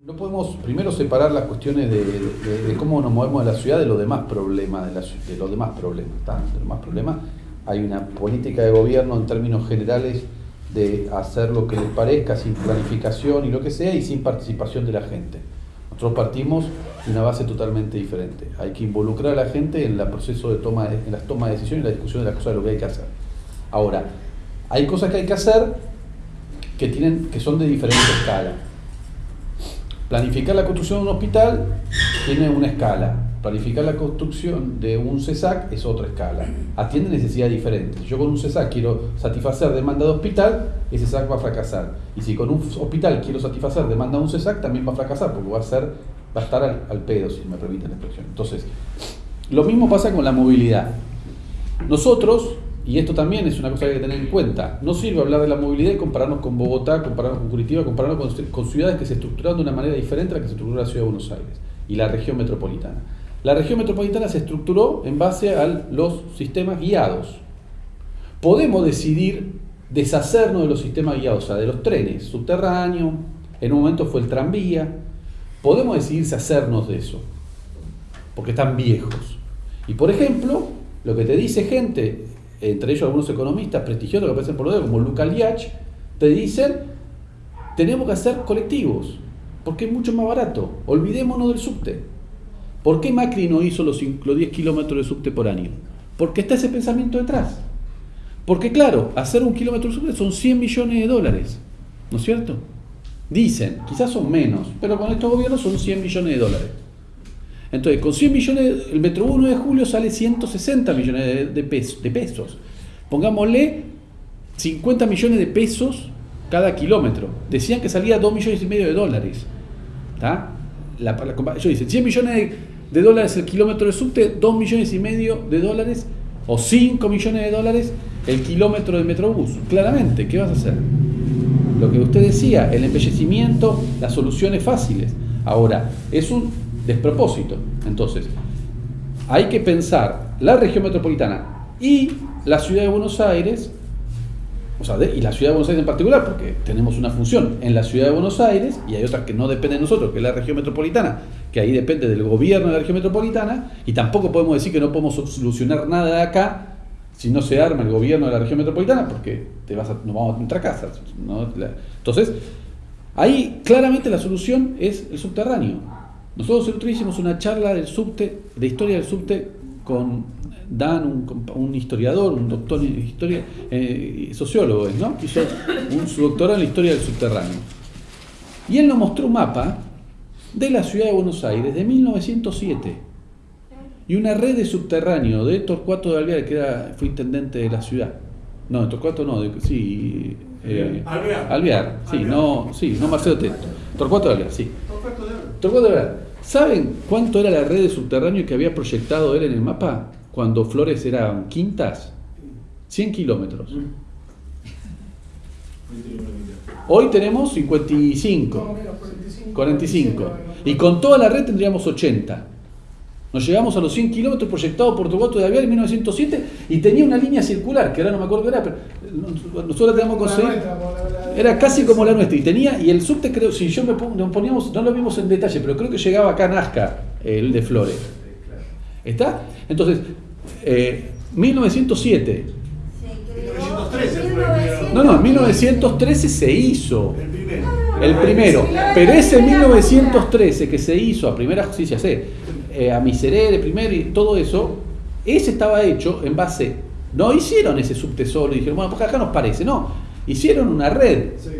No podemos primero separar las cuestiones de, cómo nos movemos de la ciudad de los demás problemas, de, la los demás problemas. De los demás problemas. Hay una política de gobierno en términos generales de hacer lo que les parezca sin planificación y lo que sea y sin participación de la gente. Nosotros partimos de una base totalmente diferente. Hay que involucrar a la gente en el proceso de toma en las tomas de decisiones y la discusión de las cosas de lo que hay que hacer. Ahora, hay cosas que hay que hacer que tienen que son de diferente escala. Planificar la construcción de un hospital tiene una escala. Planificar la construcción de un CESAC es otra escala. Atiende necesidades diferentes. Yo con un CESAC quiero satisfacer demanda de hospital, ese CESAC va a fracasar. Y si con un hospital quiero satisfacer demanda de un CESAC, también va a fracasar, porque va a, ser, va a estar al, al pedo, si me permiten la expresión. Entonces, lo mismo pasa con la movilidad. Nosotros, y esto también es una cosa que hay que tener en cuenta, no sirve hablar de la movilidad y compararnos con Bogotá, compararnos con Curitiba, compararnos con, ciudades que se estructuraron de una manera diferente a la que se estructuró la ciudad de Buenos Aires y la región metropolitana. La región metropolitana se estructuró en base a los sistemas guiados. Podemos decidir deshacernos de los sistemas guiados, o sea, de los trenes subterráneos, en un momento fue el tranvía, podemos decidir hacernos de eso, porque están viejos. Y por ejemplo, lo que te dice gente, entre ellos algunos economistas prestigiosos que aparecen por los dedos, como Luca Liach, te dicen, tenemos que hacer colectivos, porque es mucho más barato. Olvidémonos del subte. ¿Por qué Macri no hizo los, los 10 kilómetros de subte por año? Porque está ese pensamiento detrás. Porque claro, hacer un kilómetro de subte son 100 millones de dólares, ¿no es cierto? Dicen, quizás son menos, pero con estos gobiernos son 100 millones de dólares. Entonces, con 100 millones, el Metro 1 de julio sale 160 millones de, de pes- de pesos. Pongámosle 50 millones de pesos cada kilómetro. Decían que salía 2 millones y medio de dólares. ¿Tá? La, la compa- ellos dicen 100 millones de, dólares el kilómetro de subte, 2 millones y medio de dólares o 5 millones de dólares el kilómetro de Metrobús. Claramente, ¿qué vas a hacer? Lo que usted decía, el embellecimiento, las soluciones fáciles. Ahora, es un despropósito. Entonces, hay que pensar la región metropolitana y la ciudad de Buenos Aires, o sea, de- y la ciudad de Buenos Aires en particular, porque tenemos una función en la ciudad de Buenos Aires y hay otras que no dependen de nosotros, que es la región metropolitana, que ahí depende del gobierno de la región metropolitana, y tampoco podemos decir que no podemos solucionar nada de acá si no se arma el gobierno de la región metropolitana, porque te vas a, nos vamos a nuestra casa. ¿no? Entonces, ahí claramente la solución es el subterráneo. Nosotros el otro día hicimos una charla del subte, de historia del subte, con Dan, un, historiador, un doctor en historia, eh, sociólogo, ¿no? Hizo un, su doctorado en la historia del subterráneo. Y él nos mostró un mapa de la ciudad de Buenos Aires de 1907 y una red de subterráneo de Torcuato de Alvear, que era, fue intendente de la ciudad. No, de Torcuato no, de, sí. eh, Alvear. Alvear, sí, Alvear. no, sí, no Marcelo Teto. Torcuato de Alvear, sí. De de. ¿Saben cuánto era la red de subterráneo que había proyectado él en el mapa cuando Flores eran quintas? 100 kilómetros. Hoy tenemos 55. 45. Y con toda la red tendríamos 80. Nos llegamos a los 100 kilómetros proyectados por Torcuato de Alvear en 1907 y tenía una línea circular, que ahora no me acuerdo qué era, pero nosotros la teníamos que conseguir. Era casi como la nuestra y tenía, y el subte creo, si yo me nos poníamos, no lo vimos en detalle, pero creo que llegaba acá a Nazca, el de Flores. ¿Está? Entonces, eh, 1907. 1913 fue el No, no, en 1913 se hizo. El primero. Pero ese 1913 que se hizo a primera, sí, ya sé, eh, a Miserere primero y todo eso, ese estaba hecho en base, no hicieron ese subte solo y dijeron, bueno, pues acá nos parece, no, hicieron una red. Sí.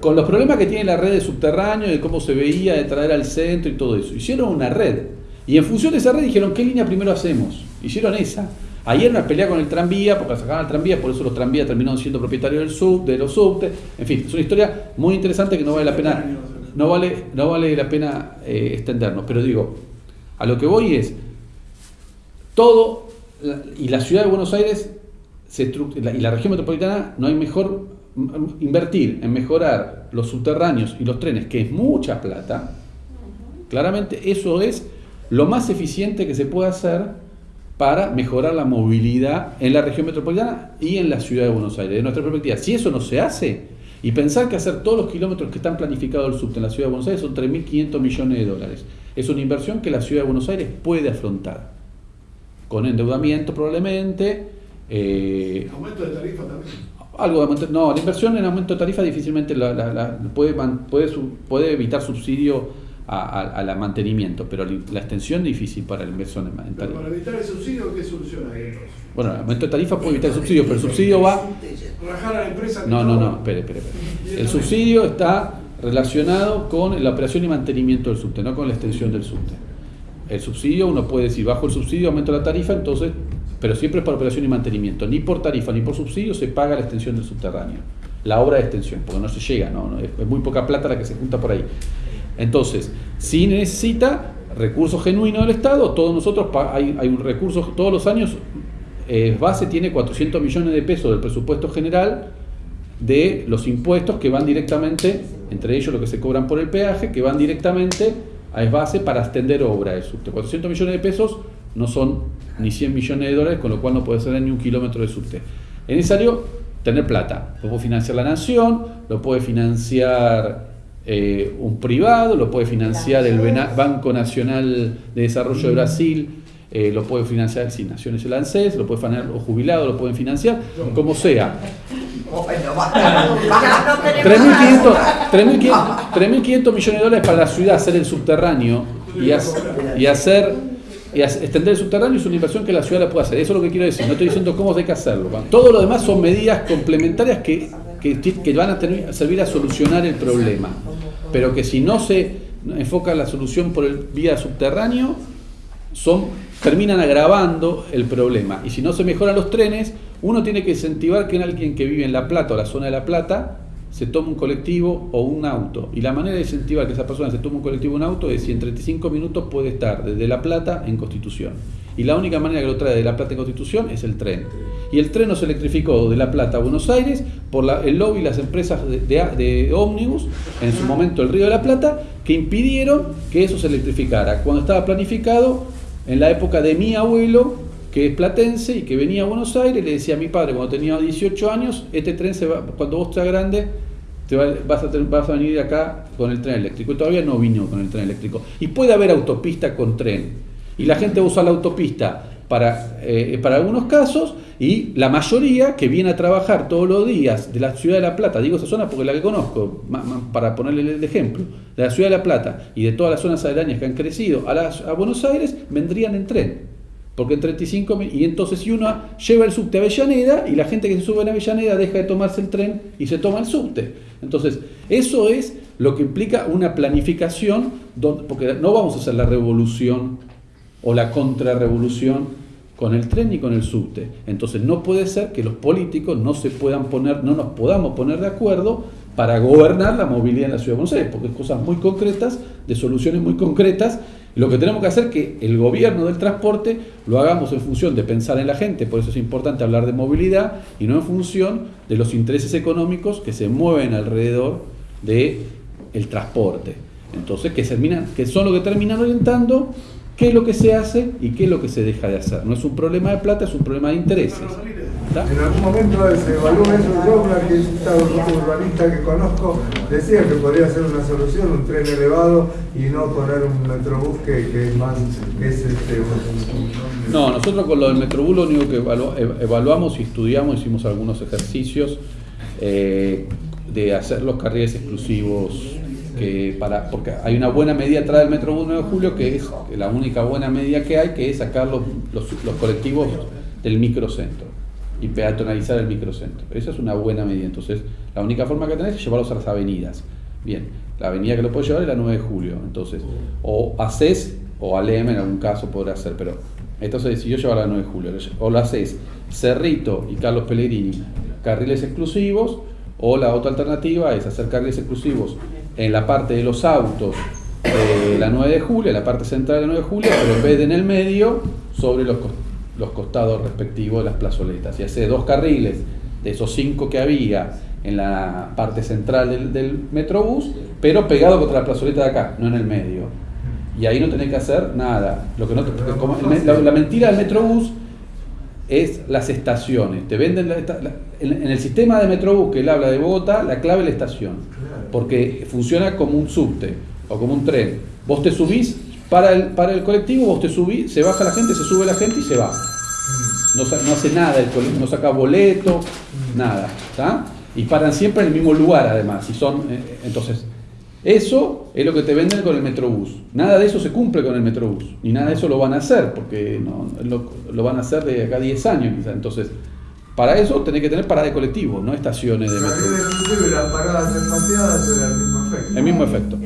Con los problemas que tiene la red de subterráneo, de cómo se veía, de traer al centro y todo eso. Hicieron una red. Y en función de esa red dijeron, ¿qué línea primero hacemos? Hicieron esa. Ayer una pelea con el tranvía, porque sacaban el tranvía, por eso los tranvías terminaron siendo propietarios del sub, de los subtes. En fin, es una historia muy interesante que no vale la pena, no vale, no vale la pena eh, extendernos. Pero digo, a lo que voy es, todo, y la ciudad de Buenos Aires se estru- la- y la región metropolitana no hay mejor invertir en mejorar los subterráneos y los trenes, que es mucha plata, claramente eso es lo más eficiente que se puede hacer para mejorar la movilidad en la región metropolitana y en la ciudad de Buenos Aires. De nuestra perspectiva, si eso no se hace, Y pensar que hacer todos los kilómetros que están planificados del subte en la ciudad de Buenos Aires son 3.500 millones de dólares. Es una inversión que la ciudad de Buenos Aires puede afrontar, con endeudamiento probablemente. Eh, ¿Aumento de tarifa también? Algo de no, la inversión en aumento de tarifa difícilmente la, puede, puede, puede evitar subsidio al mantenimiento, pero la extensión es difícil para la inversión en tarifa. para evitar el subsidio, ¿qué solución hay Bueno, el aumento de tarifa puede evitar el subsidio, pero el subsidio va... Rajar a la empresa... No, no, no, espere, espere, espere. El subsidio está relacionado con la operación y mantenimiento del subte, no con la extensión del subte. El subsidio, uno puede decir, bajo el subsidio aumento la tarifa, entonces, pero siempre es para operación y mantenimiento. Ni por tarifa ni por subsidio se paga la extensión del subterráneo. La obra de extensión, porque no se llega, no, es muy poca plata la que se junta por ahí. Entonces, si necesita recursos genuinos del Estado, todos nosotros hay, hay un recurso, todos los años, eh, base tiene 400 millones de pesos del presupuesto general de los impuestos que van directamente, entre ellos lo que se cobran por el peaje, que van directamente a base para extender obra de subte. 400 millones de pesos no son ni 100 millones de dólares, con lo cual no puede ser ni un kilómetro de subte. Es necesario tener plata. Lo puede financiar la nación, lo puede financiar eh, un privado, lo puede financiar el Banco Nacional de Desarrollo de Brasil, eh, lo puede financiar si Naciones el ANSES, lo puede financiar los jubilados, lo pueden financiar, como sea. 3.500 millones de dólares para la ciudad hacer el subterráneo y, y hacer y extender el subterráneo es una inversión que la ciudad la puede hacer. Eso es lo que quiero decir. No estoy diciendo cómo hay que hacerlo. Todo lo demás son medidas complementarias que, que, van a servir a solucionar el problema. Pero que si no se enfoca la solución por el vía subterráneo, son, terminan agravando el problema. Y si no se mejoran los trenes, uno tiene que incentivar que alguien que vive en La Plata o la zona de La Plata se tome un colectivo o un auto. Y la manera de incentivar que esa persona se tome un colectivo o un auto es si en 35 minutos puede estar desde La Plata en Constitución. Y la única manera que lo trae de La Plata en Constitución es el tren. Y el tren no se electrificó de La Plata a Buenos Aires por el lobby y las empresas de, de, ómnibus, en su momento el Río de la Plata, que impidieron que eso se electrificara. Cuando estaba planificado, en la época de mi abuelo, que es platense y que venía a Buenos Aires, le decía a mi padre cuando tenía 18 años, este tren se va, cuando vos seas grande, te vas, a, vas a venir acá con el tren eléctrico. Y todavía no vino con el tren eléctrico. Y puede haber autopista con tren. Y la gente usa la autopista para, eh, para algunos casos y la mayoría que viene a trabajar todos los días de la ciudad de La Plata, digo esa zona porque la que conozco, para ponerle el ejemplo, de la ciudad de La Plata y de todas las zonas aledañas que han crecido a Buenos Aires, vendrían en tren. Porque en 35 y entonces si uno lleva el subte a Avellaneda y la gente que se sube en Avellaneda deja de tomarse el tren y se toma el subte. Entonces, eso es lo que implica una planificación, porque no vamos a hacer la revolución o la contrarrevolución con el tren ni con el subte. Entonces no puede ser que los políticos no se puedan poner, no nos podamos poner de acuerdo para gobernar la movilidad en la ciudad de Buenos porque es cosas muy concretas, de soluciones muy concretas, lo que tenemos que hacer es que el gobierno del transporte lo hagamos en función de pensar en la gente, por eso es importante hablar de movilidad y no en función de los intereses económicos que se mueven alrededor del el transporte. Entonces, que, terminan, que son lo que terminan orientando qué es lo que se hace y qué es lo que se deja de hacer. No es un problema de plata, es un problema de intereses. En algún momento se evaluó eso, yo, una urbanista que conozco, decía que podría ser una solución un tren elevado y no poner un metrobús que, es más... Que es este, no, nosotros con lo del metrobús lo único que evaluamos y estudiamos, hicimos algunos ejercicios eh, de hacer los carriles exclusivos que para, porque hay una buena medida atrás del Metro 1 de Julio, que es la única buena medida que hay, que es sacar los, los, colectivos del microcentro y peatonalizar el microcentro. Esa es una buena medida. Entonces, la única forma que tenés es llevarlos a las avenidas. Bien, la avenida que lo puede llevar es la 9 de julio. Entonces, o haces, o Alem en algún caso podrá hacer, pero entonces decidió llevar la 9 de julio. O lo haces Cerrito y Carlos Pellegrini, carriles exclusivos, o la otra alternativa es hacer carriles exclusivos en la parte de los autos de la 9 de julio, en la parte central de la 9 de julio, pero en vez de en el medio, sobre los, los costados respectivos de las plazoletas. Y hace dos carriles de esos cinco que había en la parte central del, del metrobús, pero pegado contra la plazoleta de acá, no en el medio. Y ahí no tenés que hacer nada. Lo que no la, mentira del metrobús es las estaciones. Te venden la la- en, en el sistema de Metrobús que él habla de Bogotá, la clave es la estación. Porque funciona como un subte o como un tren. Vos te subís para el, para el colectivo, vos te subís, se baja la gente, se sube la gente y se va. No, sa- no hace nada, el cole- no saca boleto, nada. ¿tá? Y paran siempre en el mismo lugar además. Y son, eh, entonces, eso es lo que te venden con el Metrobús. Nada de eso se cumple con el Metrobús. Ni nada de eso lo van a hacer, porque no, lo, lo van a hacer de acá a 10 años quizá. Entonces, para eso tenés que tener parada de colectivo, no estaciones de Metrobús. inclusive las paradas espaciadas era el mismo efecto. El mismo efecto.